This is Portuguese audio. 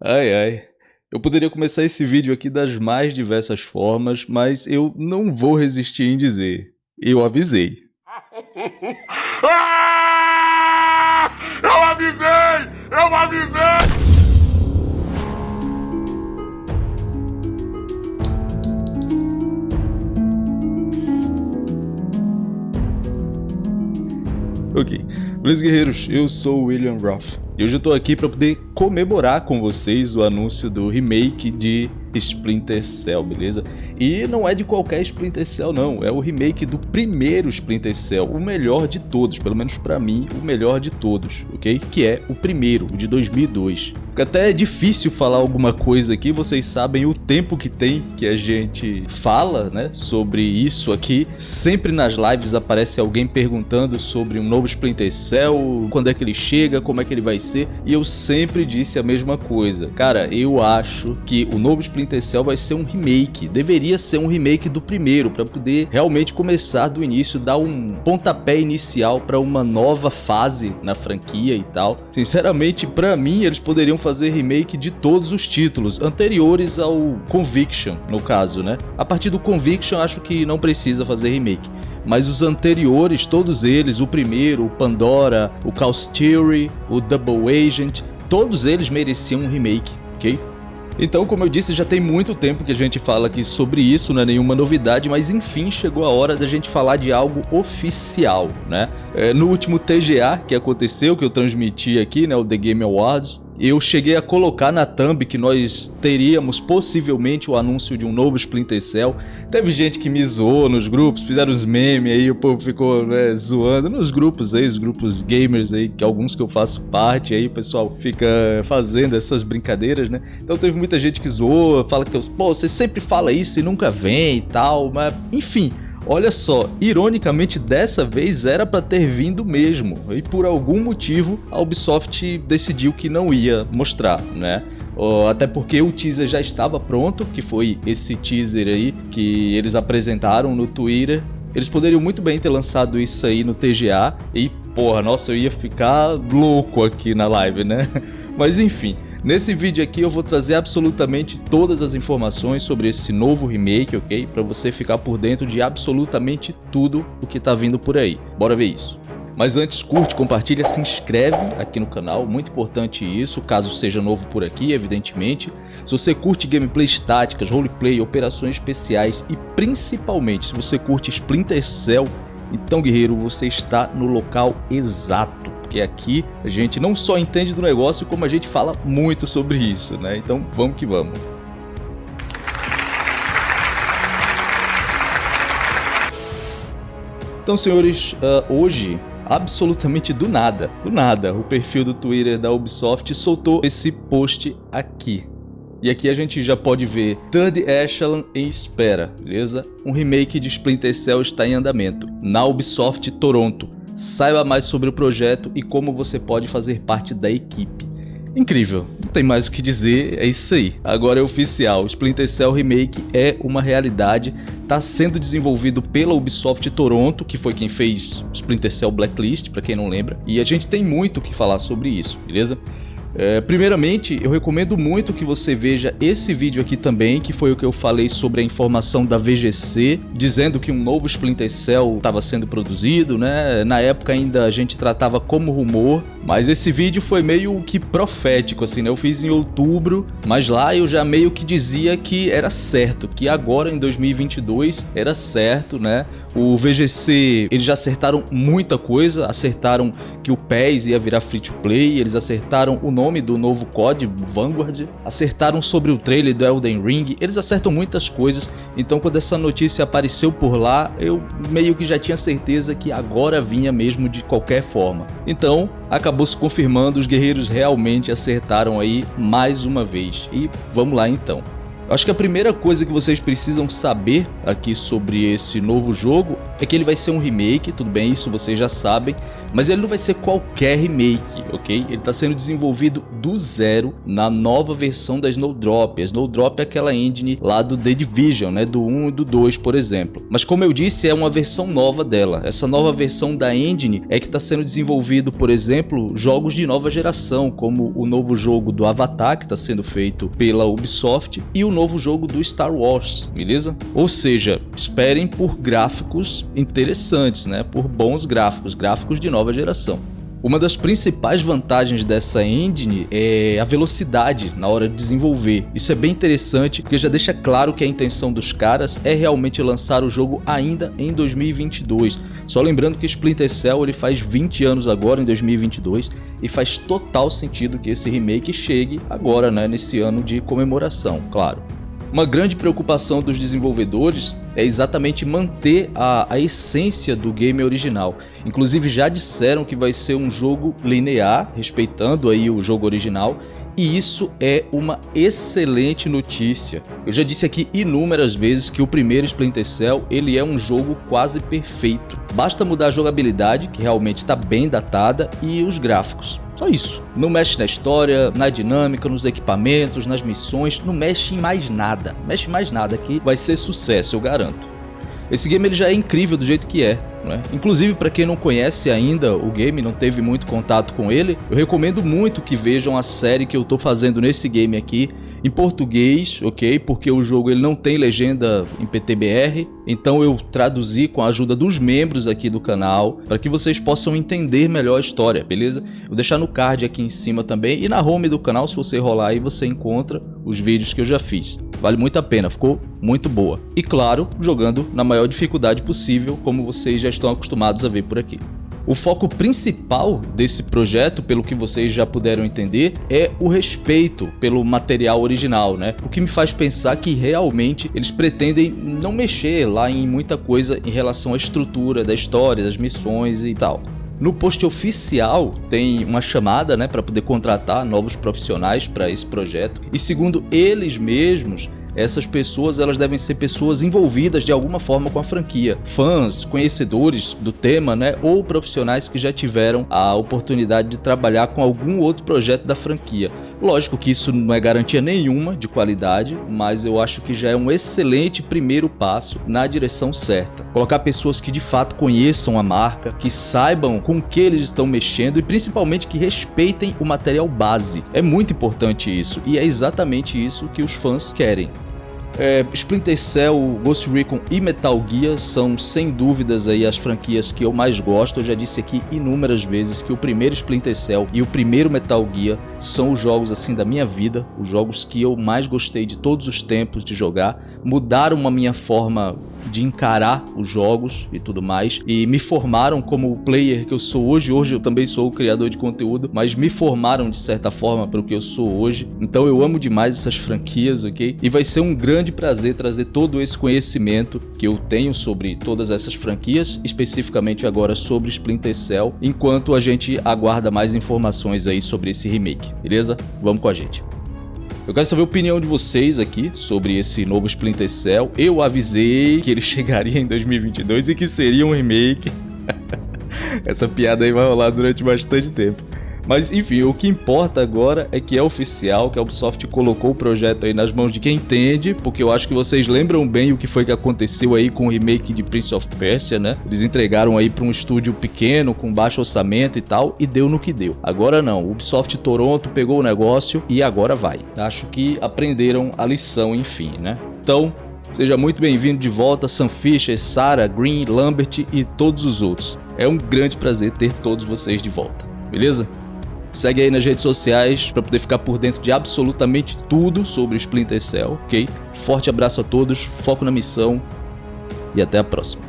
Ai ai. Eu poderia começar esse vídeo aqui das mais diversas formas, mas eu não vou resistir em dizer. Eu avisei. Ah! Eu avisei! Eu avisei! Ok. Beleza, guerreiros? Eu sou o William Roth. E hoje eu tô aqui para poder comemorar com vocês o anúncio do remake de Splinter Cell, beleza? E não é de qualquer Splinter Cell não, é o remake do primeiro Splinter Cell, o melhor de todos, pelo menos para mim, o melhor de todos, ok? Que é o primeiro, o de 2002. Até é difícil falar alguma coisa aqui, vocês sabem o tempo que tem que a gente fala, né, sobre isso aqui. Sempre nas lives aparece alguém perguntando sobre um novo Splinter Cell, quando é que ele chega, como é que ele vai ser, e eu sempre disse a mesma coisa. Cara, eu acho que o novo Splinter Cell vai ser um remake, deveria ser um remake do primeiro, para poder realmente começar do início, dar um pontapé inicial para uma nova fase na franquia e tal. Sinceramente, para mim, eles poderiam fazer fazer remake de todos os títulos anteriores ao Conviction, no caso, né? A partir do Conviction acho que não precisa fazer remake. Mas os anteriores, todos eles, o primeiro, o Pandora, o Chaos Theory, o Double Agent, todos eles mereciam um remake, ok? Então, como eu disse, já tem muito tempo que a gente fala aqui sobre isso, não é nenhuma novidade, mas enfim chegou a hora da gente falar de algo oficial, né? É, no último TGA que aconteceu, que eu transmiti aqui, né, o The Game Awards, eu cheguei a colocar na thumb que nós teríamos possivelmente o anúncio de um novo Splinter Cell. Teve gente que me zoou nos grupos, fizeram os memes aí, o povo ficou né, zoando nos grupos aí, os grupos gamers aí, que alguns que eu faço parte aí, o pessoal fica fazendo essas brincadeiras, né? Então teve muita gente que zoou, fala que, pô, você sempre fala isso e nunca vem e tal, mas enfim... Olha só, ironicamente dessa vez era para ter vindo mesmo, e por algum motivo a Ubisoft decidiu que não ia mostrar, né? até porque o teaser já estava pronto, que foi esse teaser aí que eles apresentaram no Twitter. Eles poderiam muito bem ter lançado isso aí no TGA e, porra, nossa, eu ia ficar louco aqui na live, né? Mas enfim, Nesse vídeo aqui eu vou trazer absolutamente todas as informações sobre esse novo remake, ok? Para você ficar por dentro de absolutamente tudo o que tá vindo por aí. Bora ver isso. Mas antes, curte, compartilha, se inscreve aqui no canal, muito importante isso, caso seja novo por aqui, evidentemente. Se você curte gameplays táticas, roleplay, operações especiais e principalmente se você curte Splinter Cell, então guerreiro, você está no local exato porque aqui a gente não só entende do negócio, como a gente fala muito sobre isso, né? Então vamos que vamos. Então, senhores, uh, hoje, absolutamente do nada, do nada, o perfil do Twitter da Ubisoft soltou esse post aqui. E aqui a gente já pode ver Third Echelon em espera, beleza? Um remake de Splinter Cell está em andamento, na Ubisoft Toronto. Saiba mais sobre o projeto e como você pode fazer parte da equipe. Incrível, não tem mais o que dizer, é isso aí. Agora é oficial, Splinter Cell Remake é uma realidade, está sendo desenvolvido pela Ubisoft Toronto, que foi quem fez Splinter Cell Blacklist, para quem não lembra, e a gente tem muito o que falar sobre isso, beleza? É, primeiramente, eu recomendo muito que você veja esse vídeo aqui também, que foi o que eu falei sobre a informação da VGC, dizendo que um novo Splinter Cell estava sendo produzido, né? Na época ainda a gente tratava como rumor, mas esse vídeo foi meio que profético, assim, né? Eu fiz em outubro, mas lá eu já meio que dizia que era certo, que agora em 2022 era certo, né? O VGC, eles já acertaram muita coisa, acertaram que o PES ia virar free to play, eles acertaram o nome do novo COD, Vanguard, acertaram sobre o trailer do Elden Ring, eles acertam muitas coisas, então quando essa notícia apareceu por lá, eu meio que já tinha certeza que agora vinha mesmo de qualquer forma. Então, acabou se confirmando, os guerreiros realmente acertaram aí mais uma vez. E vamos lá então. Acho que a primeira coisa que vocês precisam saber aqui sobre esse novo jogo é que ele vai ser um remake, tudo bem, isso vocês já sabem, mas ele não vai ser qualquer remake, ok? Ele está sendo desenvolvido do zero na nova versão da Snowdrop. A Snowdrop é aquela engine lá do The Division, né, do 1 e do 2, por exemplo. Mas como eu disse, é uma versão nova dela. Essa nova versão da engine é que está sendo desenvolvido, por exemplo, jogos de nova geração, como o novo jogo do Avatar, que está sendo feito pela Ubisoft, e o novo jogo do Star Wars, beleza? Ou seja, esperem por gráficos interessantes, né? Por bons gráficos, gráficos de nova geração. Uma das principais vantagens dessa engine é a velocidade na hora de desenvolver. Isso é bem interessante porque já deixa claro que a intenção dos caras é realmente lançar o jogo ainda em 2022. Só lembrando que Splinter Cell ele faz 20 anos agora em 2022 e faz total sentido que esse remake chegue agora, né, nesse ano de comemoração, claro. Uma grande preocupação dos desenvolvedores é exatamente manter a, a, essência do game original. Inclusive já disseram que vai ser um jogo linear, respeitando aí o jogo original, e isso é uma excelente notícia. Eu já disse aqui inúmeras vezes que o primeiro Splinter Cell ele é um jogo quase perfeito. Basta mudar a jogabilidade, que realmente está bem datada, e os gráficos. Só isso. Não mexe na história, na dinâmica, nos equipamentos, nas missões, não mexe em mais nada. Mexe mais nada que vai ser sucesso, eu garanto. Esse game ele já é incrível do jeito que é. Né? Inclusive, para quem não conhece ainda o game, não teve muito contato com ele, eu recomendo muito que vejam a série que eu estou fazendo nesse game aqui, em português, ok? Porque o jogo ele não tem legenda em PTBR, então eu traduzi com a ajuda dos membros aqui do canal para que vocês possam entender melhor a história, beleza? Vou deixar no card aqui em cima também e na home do canal, se você rolar aí, você encontra os vídeos que eu já fiz. Vale muito a pena, ficou muito boa. E claro, jogando na maior dificuldade possível, como vocês já estão acostumados a ver por aqui. O foco principal desse projeto, pelo que vocês já puderam entender, é o respeito pelo material original, né? O que me faz pensar que realmente eles pretendem não mexer lá em muita coisa em relação à estrutura da história, das missões e tal. No post oficial tem uma chamada né, para poder contratar novos profissionais para esse projeto e segundo eles mesmos, essas pessoas elas devem ser pessoas envolvidas de alguma forma com a franquia, fãs, conhecedores do tema, né, ou profissionais que já tiveram a oportunidade de trabalhar com algum outro projeto da franquia. Lógico que isso não é garantia nenhuma de qualidade, mas eu acho que já é um excelente primeiro passo na direção certa. Colocar pessoas que de fato conheçam a marca, que saibam com que eles estão mexendo e principalmente que respeitem o material base. É muito importante isso e é exatamente isso que os fãs querem. É, Splinter Cell, Ghost Recon e Metal Gear são sem dúvidas aí as franquias que eu mais gosto. Eu já disse aqui inúmeras vezes que o primeiro Splinter Cell e o primeiro Metal Gear são os jogos assim da minha vida, os jogos que eu mais gostei de todos os tempos de jogar. Mudaram a minha forma de encarar os jogos e tudo mais e me formaram como o player que eu sou hoje. Hoje eu também sou o criador de conteúdo, mas me formaram de certa forma para o que eu sou hoje. Então eu amo demais essas franquias, ok? E vai ser um grande prazer trazer todo esse conhecimento que eu tenho sobre todas essas franquias, especificamente agora sobre Splinter Cell, enquanto a gente aguarda mais informações aí sobre esse remake, beleza? Vamos com a gente. Eu quero saber a opinião de vocês aqui sobre esse novo Splinter Cell. Eu avisei que ele chegaria em 2022 e que seria um remake. Essa piada aí vai rolar durante bastante tempo. Mas enfim, o que importa agora é que é oficial, que a Ubisoft colocou o projeto aí nas mãos de quem entende, porque eu acho que vocês lembram bem o que foi que aconteceu aí com o remake de Prince of Persia, né? Eles entregaram aí para um estúdio pequeno, com baixo orçamento e tal, e deu no que deu. Agora não, Ubisoft Toronto pegou o negócio e agora vai. Acho que aprenderam a lição, enfim, né? Então, Seja muito bem-vindo de volta, Sam Fisher, Sarah, Green, Lambert e todos os outros. É um grande prazer ter todos vocês de volta, beleza? Segue aí nas redes sociais para poder ficar por dentro de absolutamente tudo sobre Splinter Cell, ok? Forte abraço a todos, foco na missão e até a próxima.